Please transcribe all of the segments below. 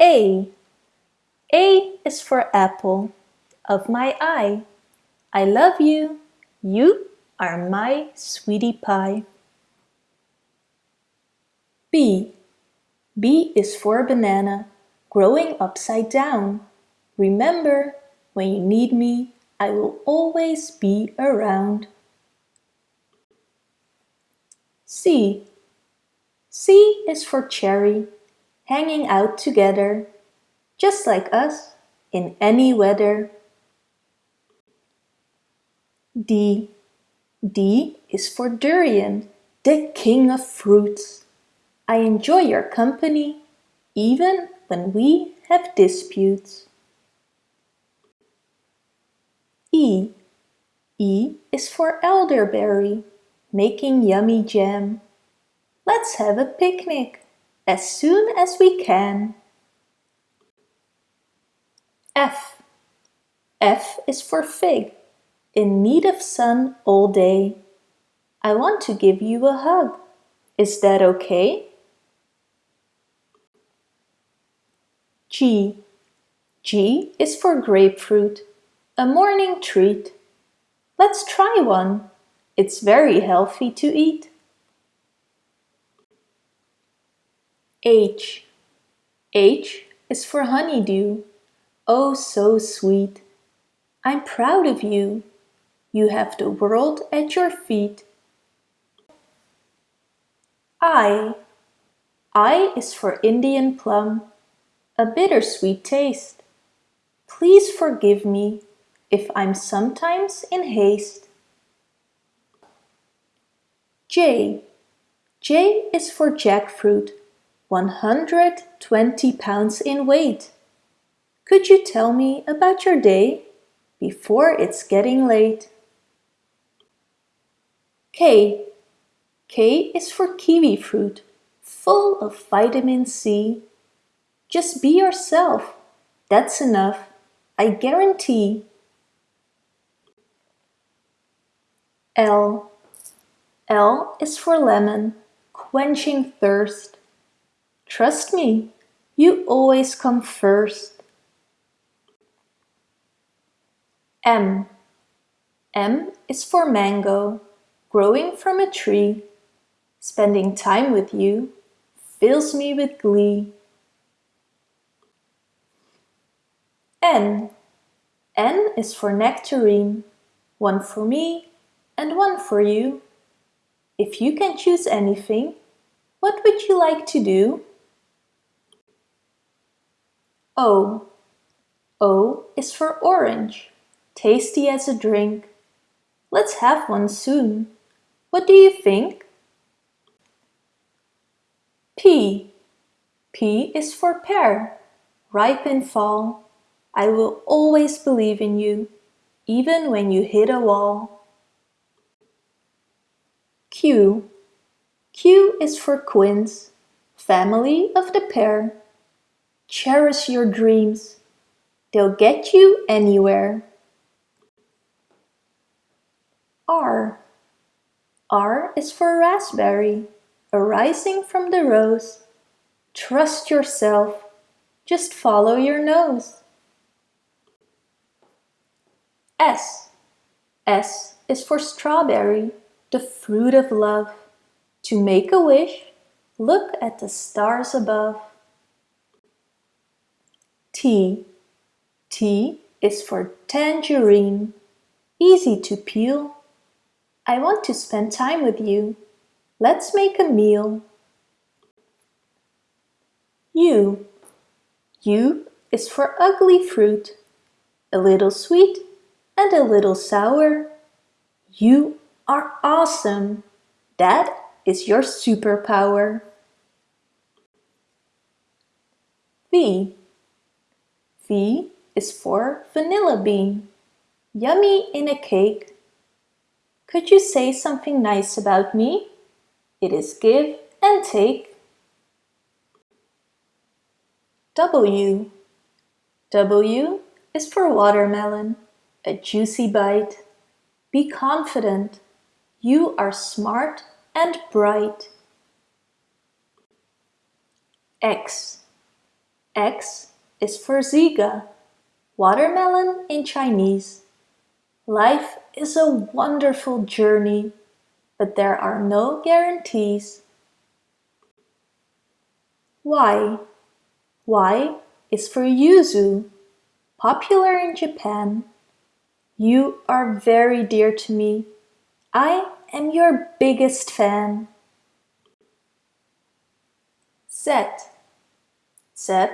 A. A is for apple of my eye. I love you. You are my sweetie pie. B. B is for banana, growing upside down. Remember, when you need me, I will always be around. C. C is for cherry, hanging out together, just like us in any weather. D. D is for durian, the king of fruits. I enjoy your company, even when we have disputes. E. E is for elderberry, making yummy jam. Let's have a picnic as soon as we can. F. F is for fig, in need of sun all day. I want to give you a hug. Is that okay? G. G is for grapefruit, a morning treat. Let's try one. It's very healthy to eat. H. H is for honeydew, oh so sweet. I'm proud of you. You have the world at your feet. I. I is for Indian plum, a bittersweet taste. Please forgive me if I'm sometimes in haste. J. J is for jackfruit, 120 pounds in weight. Could you tell me about your day before it's getting late? K. K is for kiwi fruit, full of vitamin C. Just be yourself, that's enough, I guarantee. L. L is for lemon, quenching thirst. Trust me, you always come first. M. M is for mango, growing from a tree. Spending time with you fills me with glee. N. N is for nectarine, one for me and one for you. If you can choose anything, what would you like to do? O. O is for orange, tasty as a drink. Let's have one soon. What do you think? P. P is for pear, ripe in fall. I will always believe in you, even when you hit a wall. Q. Q is for quince, family of the pear. Cherish your dreams. They'll get you anywhere. R. R is for raspberry, arising from the rose. Trust yourself. Just follow your nose. S. S is for strawberry, the fruit of love. To make a wish, look at the stars above. T. T is for tangerine, easy to peel. I want to spend time with you. Let's make a meal. U. U is for ugly fruit, a little sweet and a little sour. You are awesome. That is your superpower. V. V is for vanilla bean. Yummy in a cake. Could you say something nice about me? It is give and take. W. W is for watermelon a juicy bite. Be confident. You are smart and bright. X. X is for xigua, watermelon in Chinese. Life is a wonderful journey, but there are no guarantees. Y. Y is for yuzu, popular in Japan. You are very dear to me. I am your biggest fan. Set. Z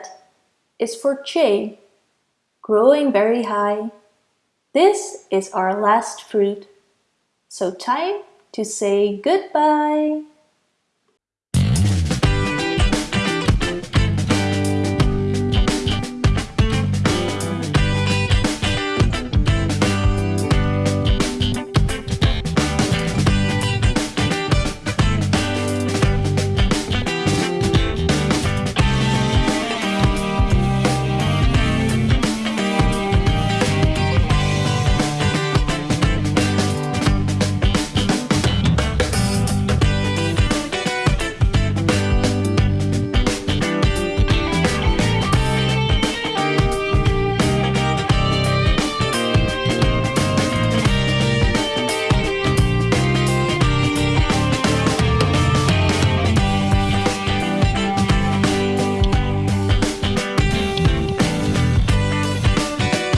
is for J, growing very high. This is our last fruit. So time to say goodbye.